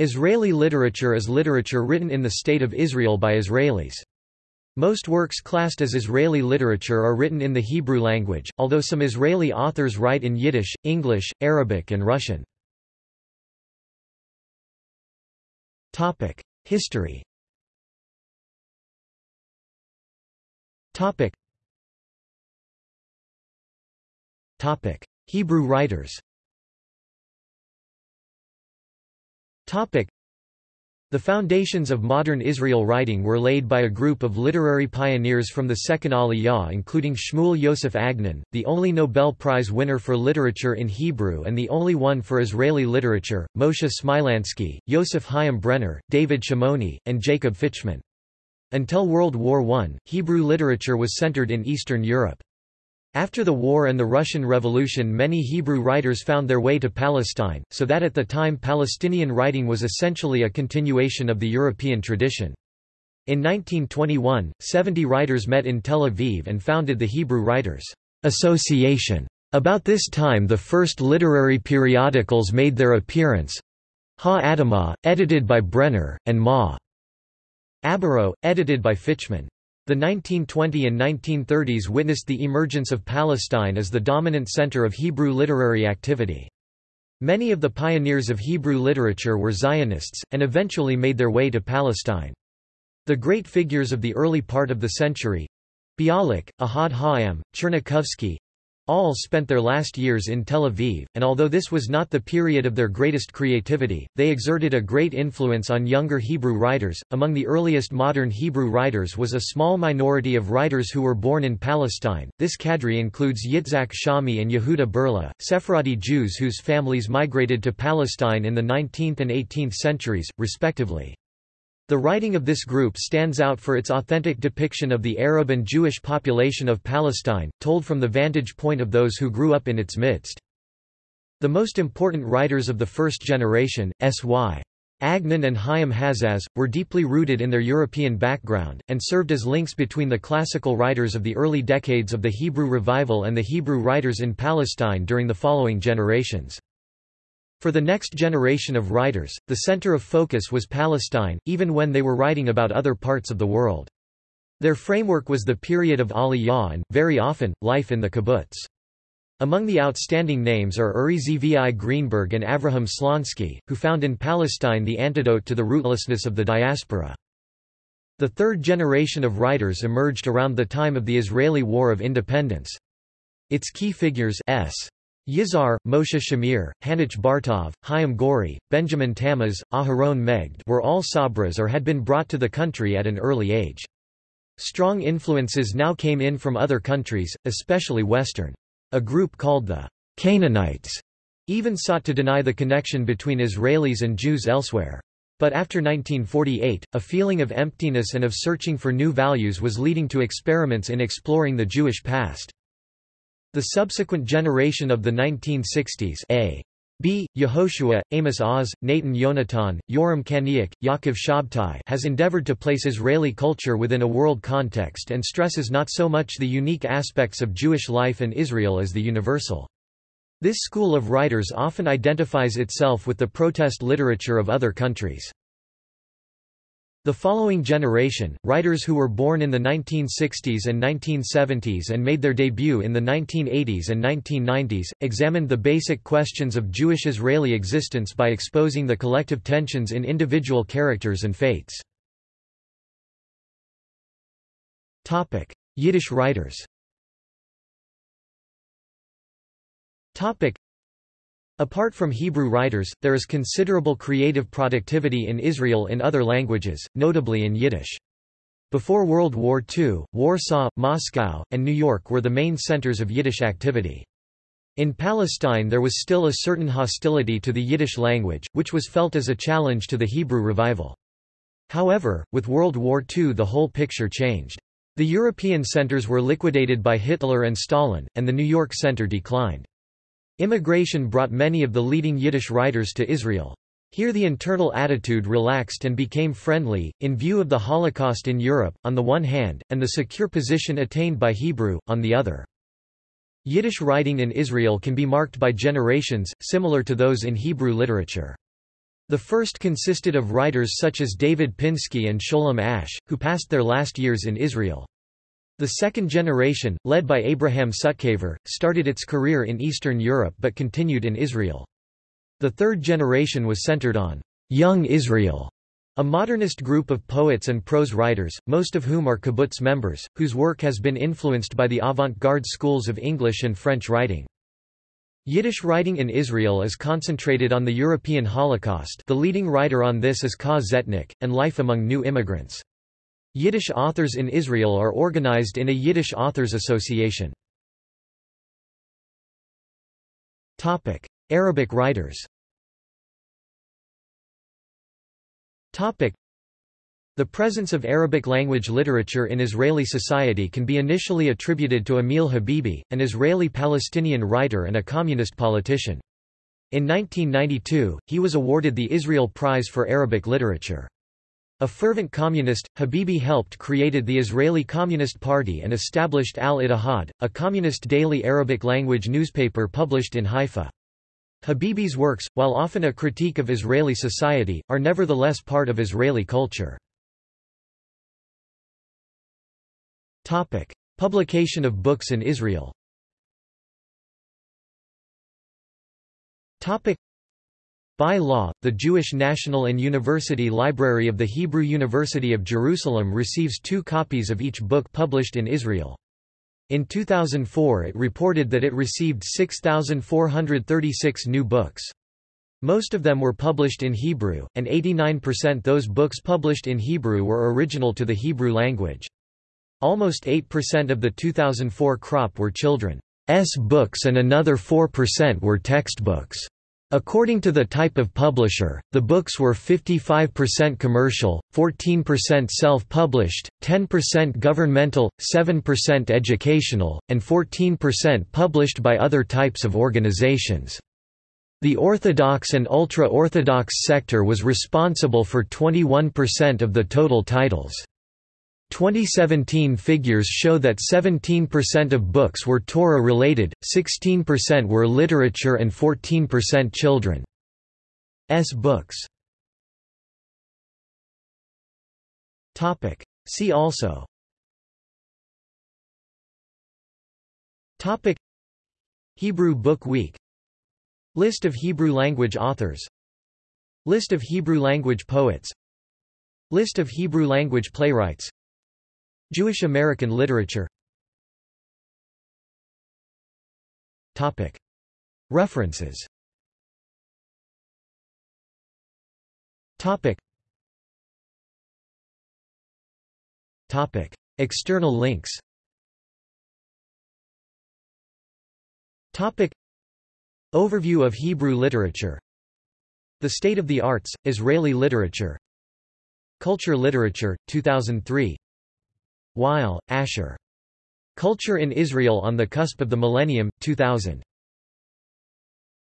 Israeli literature is literature written in the State of Israel by Israelis. Most works classed as Israeli literature are written in the Hebrew language, although some Israeli authors write in Yiddish, English, Arabic and Russian. History Hebrew writers the foundations of modern Israel writing were laid by a group of literary pioneers from the Second Aliyah including Shmuel Yosef Agnon, the only Nobel Prize winner for literature in Hebrew and the only one for Israeli literature, Moshe Smilansky, Yosef Chaim Brenner, David Shimoni, and Jacob Fichman. Until World War I, Hebrew literature was centered in Eastern Europe. After the war and the Russian Revolution many Hebrew writers found their way to Palestine, so that at the time Palestinian writing was essentially a continuation of the European tradition. In 1921, 70 writers met in Tel Aviv and founded the Hebrew Writers' Association. About this time the first literary periodicals made their appearance Ha Adamah, edited by Brenner, and Ma. Abaro, edited by Fichman. The 1920 and 1930s witnessed the emergence of Palestine as the dominant center of Hebrew literary activity. Many of the pioneers of Hebrew literature were Zionists, and eventually made their way to Palestine. The great figures of the early part of the century—Bialik, Ahad Ha'am, Tchernichovsky, all spent their last years in Tel Aviv, and although this was not the period of their greatest creativity, they exerted a great influence on younger Hebrew writers. Among the earliest modern Hebrew writers was a small minority of writers who were born in Palestine. This cadre includes Yitzhak Shami and Yehuda Berla, Sephardi Jews whose families migrated to Palestine in the 19th and 18th centuries, respectively. The writing of this group stands out for its authentic depiction of the Arab and Jewish population of Palestine, told from the vantage point of those who grew up in its midst. The most important writers of the first generation, S.Y. Agnon and Chaim Hazaz, were deeply rooted in their European background, and served as links between the classical writers of the early decades of the Hebrew revival and the Hebrew writers in Palestine during the following generations. For the next generation of writers, the center of focus was Palestine, even when they were writing about other parts of the world. Their framework was the period of Aliyah and, very often, life in the kibbutz. Among the outstanding names are Uri Zvi Greenberg and Avraham Shlonsky, who found in Palestine the antidote to the rootlessness of the diaspora. The third generation of writers emerged around the time of the Israeli War of Independence. Its key figures S. Yizhar, Moshe Shamir, Hanoch Bartov, Chaim Gouri, Benjamin Tammuz, Aharon Megged were all Sabras or had been brought to the country at an early age. Strong influences now came in from other countries, especially Western. A group called the Canaanites even sought to deny the connection between Israelis and Jews elsewhere. But after 1948, a feeling of emptiness and of searching for new values was leading to experiments in exploring the Jewish past. The subsequent generation of the 1960s A. B. Yehoshua, Amos Oz, Natan Yonatan, Yoram Kaniuk, Yaakov Shabtai has endeavored to place Israeli culture within a world context and stresses not so much the unique aspects of Jewish life and Israel as the universal. This school of writers often identifies itself with the protest literature of other countries. The following generation, writers who were born in the 1960s and 1970s and made their debut in the 1980s and 1990s, examined the basic questions of Jewish-Israeli existence by exposing the collective tensions in individual characters and fates. Yiddish writers Apart from Hebrew writers, there is considerable creative productivity in Israel in other languages, notably in Yiddish. Before World War II, Warsaw, Moscow, and New York were the main centers of Yiddish activity. In Palestine there was still a certain hostility to the Yiddish language, which was felt as a challenge to the Hebrew revival. However, with World War II the whole picture changed. The European centers were liquidated by Hitler and Stalin, and the New York center declined. Immigration brought many of the leading Yiddish writers to Israel. Here the internal attitude relaxed and became friendly, in view of the Holocaust in Europe, on the one hand, and the secure position attained by Hebrew, on the other. Yiddish writing in Israel can be marked by generations, similar to those in Hebrew literature. The first consisted of writers such as David Pinsky and Sholem Asch, who passed their last years in Israel. The second generation, led by Abraham Sutzkever, started its career in Eastern Europe but continued in Israel. The third generation was centered on Young Israel, a modernist group of poets and prose writers, most of whom are kibbutz members, whose work has been influenced by the avant-garde schools of English and French writing. Yiddish writing in Israel is concentrated on the European Holocaust the leading writer on this is Ka-Tzetnik, and life among new immigrants. Yiddish authors in Israel are organized in a Yiddish Authors Association. Arabic writers The presence of Arabic language literature in Israeli society can be initially attributed to Emil Habibi, an Israeli-Palestinian writer and a communist politician. In 1992, he was awarded the Israel Prize for Arabic Literature. A fervent communist, Habibi helped created the Israeli Communist Party and established Al-Ittihad, a communist daily Arabic-language newspaper published in Haifa. Habibi's works, while often a critique of Israeli society, are nevertheless part of Israeli culture. Topic. Publication of books in Israel by law, the Jewish National and University Library of the Hebrew University of Jerusalem receives two copies of each book published in Israel. In 2004 it reported that it received 6,436 new books. Most of them were published in Hebrew, and 89% those books published in Hebrew were original to the Hebrew language. Almost 8% of the 2004 crop were children's books and another 4% were textbooks. According to the type of publisher, the books were 55% commercial, 14% self-published, 10% governmental, 7% educational, and 14% published by other types of organizations. The Orthodox and ultra-Orthodox sector was responsible for 21% of the total titles. 2017 figures show that 17% of books were Torah-related, 16% were literature and 14% children's books. See also. Topic. Hebrew Book Week. List of Hebrew language authors. List of Hebrew language poets. List of Hebrew language playwrights Jewish American literature. References. External links. Overview of Hebrew literature. The State of the Arts, Israeli Literature. Culture Literature, 2003 Weil, Asher. Culture in Israel on the Cusp of the Millennium, 2000.